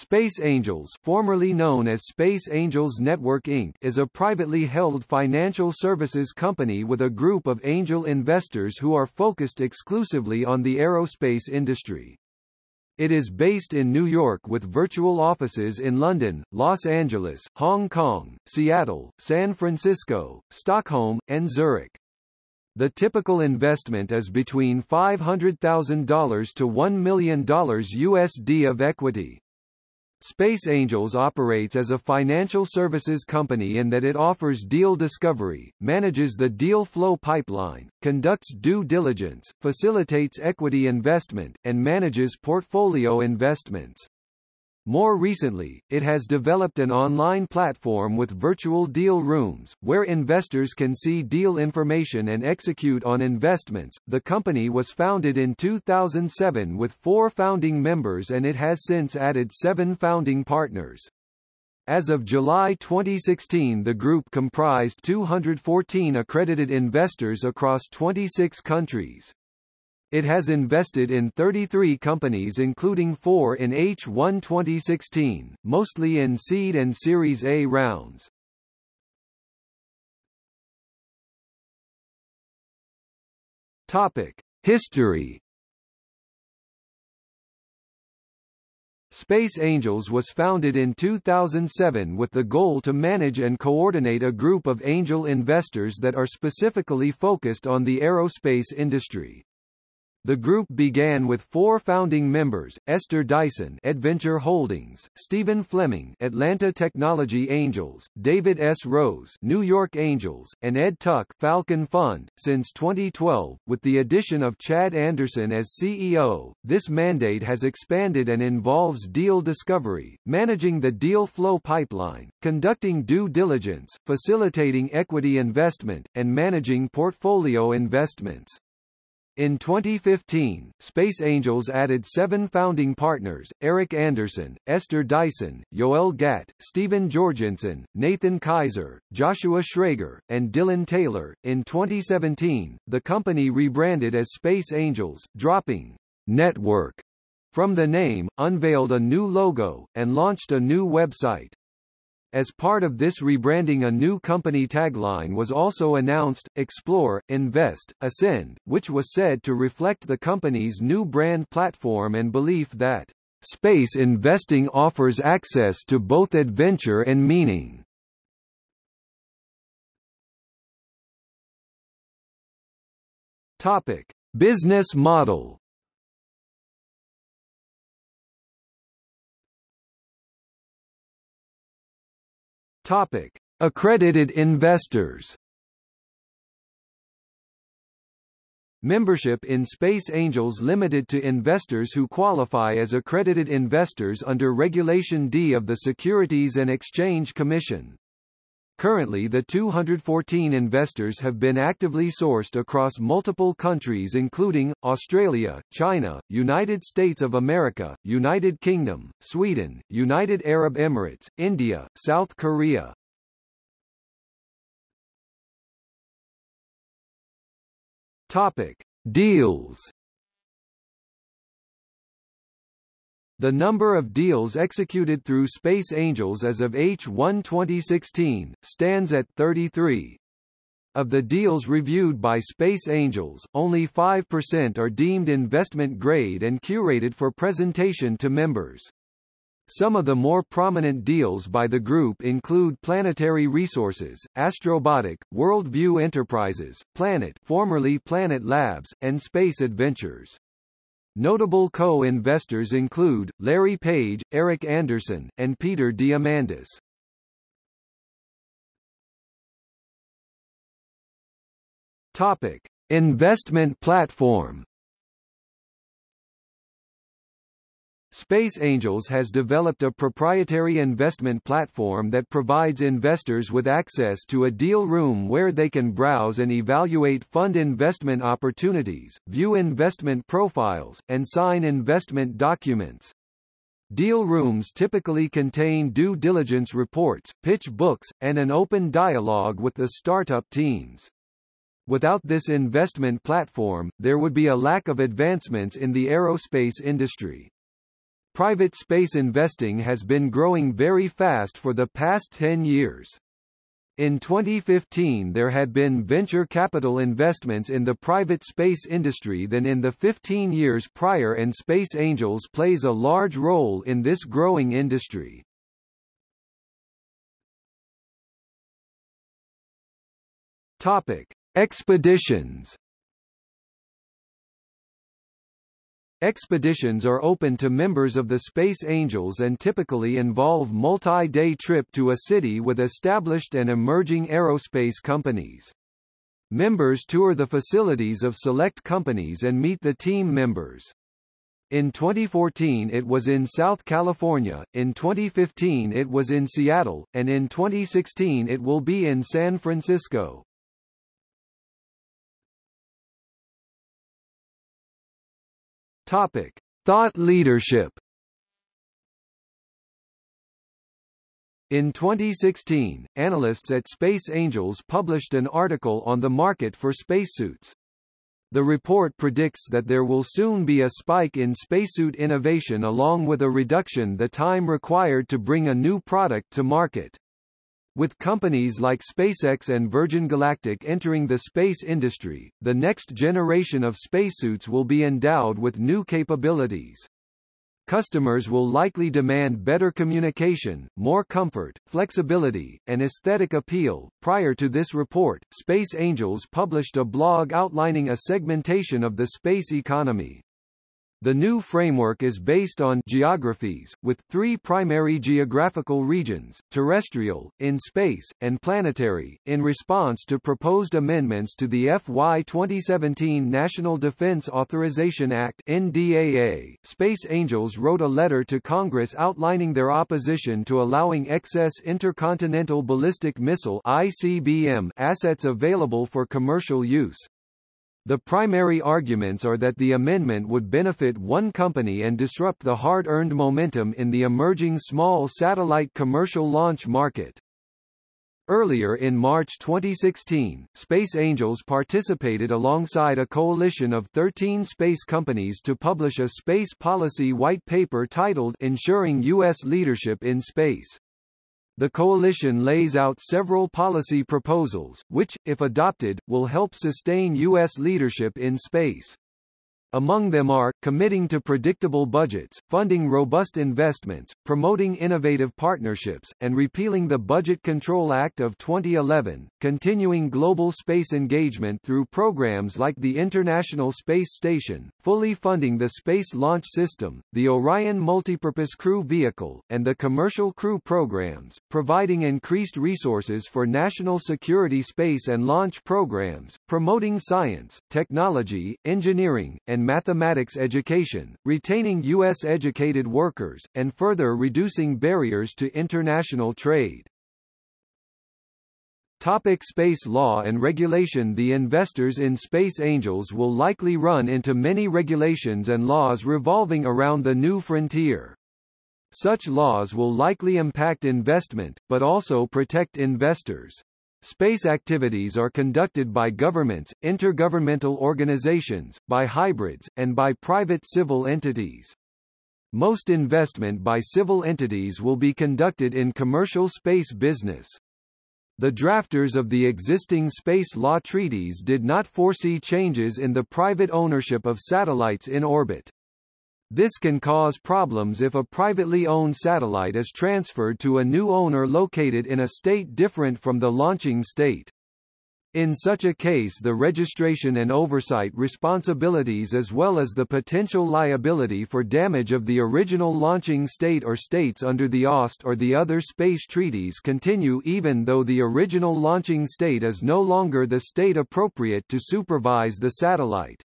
Space Angels formerly known as Space Angels Network Inc. is a privately held financial services company with a group of angel investors who are focused exclusively on the aerospace industry. It is based in New York with virtual offices in London, Los Angeles, Hong Kong, Seattle, San Francisco, Stockholm, and Zurich. The typical investment is between $500,000 to $1 million USD of equity. Space Angels operates as a financial services company in that it offers deal discovery, manages the deal flow pipeline, conducts due diligence, facilitates equity investment, and manages portfolio investments. More recently, it has developed an online platform with virtual deal rooms, where investors can see deal information and execute on investments. The company was founded in 2007 with four founding members and it has since added seven founding partners. As of July 2016 the group comprised 214 accredited investors across 26 countries. It has invested in 33 companies including four in H1 2016, mostly in seed and Series A rounds. Topic. History Space Angels was founded in 2007 with the goal to manage and coordinate a group of angel investors that are specifically focused on the aerospace industry. The group began with four founding members, Esther Dyson EDventure Holdings, Stephen Fleming Atlanta Technology Angels, David S. Rose New York Angels, and Ed Tuck Falcon Fund. Since 2012, with the addition of Chad Anderson as CEO, this mandate has expanded and involves deal discovery, managing the deal flow pipeline, conducting due diligence, facilitating equity investment, and managing portfolio investments. In 2015, Space Angels added seven founding partners, Eric Anderson, Esther Dyson, Yoel Gatt, Stephen Jorgensen, Nathan Kaiser, Joshua Schrager, and Dylan Taylor. In 2017, the company rebranded as Space Angels, dropping network from the name, unveiled a new logo, and launched a new website. As part of this rebranding a new company tagline was also announced, Explore, Invest, Ascend, which was said to reflect the company's new brand platform and belief that, "...space investing offers access to both adventure and meaning." Topic. Business model Topic: Accredited investors. Membership in Space Angels limited to investors who qualify as accredited investors under Regulation D of the Securities and Exchange Commission. Currently the 214 investors have been actively sourced across multiple countries including, Australia, China, United States of America, United Kingdom, Sweden, United Arab Emirates, India, South Korea. Topic. Deals The number of deals executed through Space Angels as of H1 2016, stands at 33. Of the deals reviewed by Space Angels, only 5% are deemed investment grade and curated for presentation to members. Some of the more prominent deals by the group include Planetary Resources, Astrobotic, Worldview Enterprises, Planet formerly Planet Labs, and Space Adventures. Notable co-investors include, Larry Page, Eric Anderson, and Peter Diamandis. Topic. Investment platform Space Angels has developed a proprietary investment platform that provides investors with access to a deal room where they can browse and evaluate fund investment opportunities, view investment profiles, and sign investment documents. Deal rooms typically contain due diligence reports, pitch books, and an open dialogue with the startup teams. Without this investment platform, there would be a lack of advancements in the aerospace industry. Private space investing has been growing very fast for the past 10 years. In 2015 there had been venture capital investments in the private space industry than in the 15 years prior and Space Angels plays a large role in this growing industry. Topic: Expeditions Expeditions are open to members of the Space Angels and typically involve multi-day trip to a city with established and emerging aerospace companies. Members tour the facilities of select companies and meet the team members. In 2014 it was in South California, in 2015 it was in Seattle, and in 2016 it will be in San Francisco. Topic: Thought leadership. In 2016, analysts at Space Angels published an article on the market for spacesuits. The report predicts that there will soon be a spike in spacesuit innovation along with a reduction the time required to bring a new product to market. With companies like SpaceX and Virgin Galactic entering the space industry, the next generation of spacesuits will be endowed with new capabilities. Customers will likely demand better communication, more comfort, flexibility, and aesthetic appeal. Prior to this report, Space Angels published a blog outlining a segmentation of the space economy. The new framework is based on geographies, with three primary geographical regions, terrestrial, in space, and planetary, in response to proposed amendments to the FY 2017 National Defense Authorization Act NDAA. Space Angels wrote a letter to Congress outlining their opposition to allowing excess intercontinental ballistic missile ICBM assets available for commercial use. The primary arguments are that the amendment would benefit one company and disrupt the hard-earned momentum in the emerging small satellite commercial launch market. Earlier in March 2016, Space Angels participated alongside a coalition of 13 space companies to publish a space policy white paper titled Ensuring U.S. Leadership in Space. The coalition lays out several policy proposals, which, if adopted, will help sustain U.S. leadership in space. Among them are, committing to predictable budgets, funding robust investments, promoting innovative partnerships, and repealing the Budget Control Act of 2011, continuing global space engagement through programs like the International Space Station, fully funding the Space Launch System, the Orion Multipurpose Crew Vehicle, and the Commercial Crew programs, providing increased resources for national security space and launch programs, promoting science, technology, engineering, and and mathematics education, retaining U.S. educated workers, and further reducing barriers to international trade. Topic space law and regulation The investors in Space Angels will likely run into many regulations and laws revolving around the new frontier. Such laws will likely impact investment, but also protect investors. Space activities are conducted by governments, intergovernmental organizations, by hybrids, and by private civil entities. Most investment by civil entities will be conducted in commercial space business. The drafters of the existing space law treaties did not foresee changes in the private ownership of satellites in orbit. This can cause problems if a privately owned satellite is transferred to a new owner located in a state different from the launching state. In such a case the registration and oversight responsibilities as well as the potential liability for damage of the original launching state or states under the OST or the other space treaties continue even though the original launching state is no longer the state appropriate to supervise the satellite.